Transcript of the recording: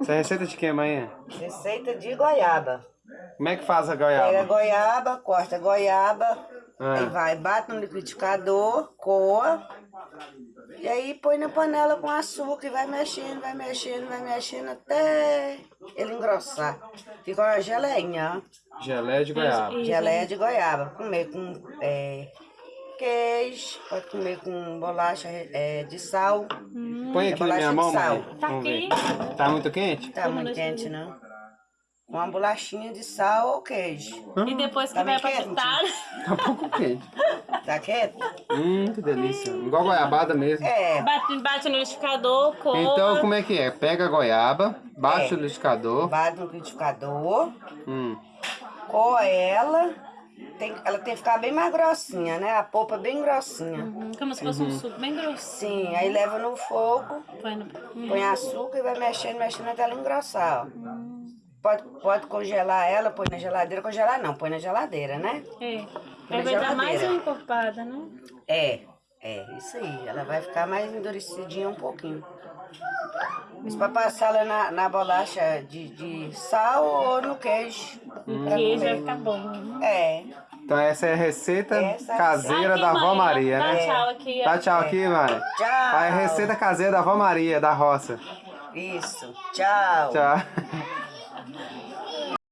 Essa é receita de quem, manhã? Receita de goiaba. Como é que faz a Pega a goiaba? goiaba, corta a goiaba, Ah. aí vai, bate no liquidificador, coa, e aí põe na panela com açúcar e vai mexendo, vai mexendo, vai mexendo até ele engrossar. Fica uma geleinha, ó. Geleia de goiaba. Geleia de goiaba. Comer com é, queijo, pode comer com bolacha é, de sal. Põe É aqui na minha bolacha de mão, sal. mãe. Tá Vamos ver. aqui. Tá muito quente? Tá muito quente, não? Uma bolachinha de sal ou queijo. E depois que Tá vai pra quente? tá, Tá um pouco quente. Tá quieto? Hum, que delícia. Igual goiabada mesmo. É, bate, bate no liquidificador, coa. Então, como é que é? Pega a goiaba, bate É. o liquidificador. bate no liquidificador, Hum. coa ela. Tem, ela tem que ficar bem mais grossinha, né? A polpa bem grossinha. Hum, Como se fosse um suco bem grosso. Sim, aí leva no fogo, Põe no... põe açúcar e vai mexendo, mexendo até ela engrossar, ó. Pode, pode congelar ela, põe na geladeira. Congelar não, põe na geladeira, né? É. Aí vai dar mais uma encorpada, né? É, é, isso aí. Ela vai ficar mais endurecidinha um pouquinho. Isso pra passar ela na, na bolacha de, de sal ou no queijo. pra Queijo vai ficar bom. né? É, Então essa é a receita Essa é caseira Aqui, da avó Maria, dá né? tchau aqui. ó. Dá tchau aqui, mãe. tchau. A receita caseira da avó Maria, da roça. Isso, tchau. Tchau.